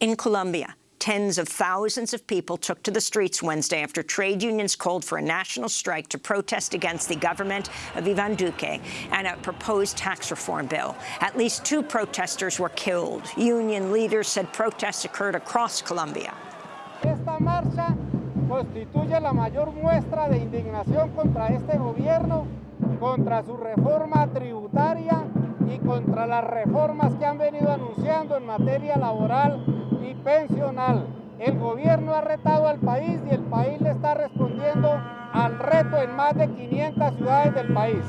In Colombia, tens of thousands of people took to the streets Wednesday after trade unions called for a national strike to protest against the government of Ivan Duque and a proposed tax reform bill. At least two protesters were killed. Union leaders said protests occurred across Colombia. Esta marcha constituye la mayor muestra de indignación contra este gobierno, contra su reforma tributaria y contra las reformas que han venido anunciando en materia laboral y pensional. El gobierno ha retado al país y el país le está respondiendo al reto en más de 500 ciudades del país.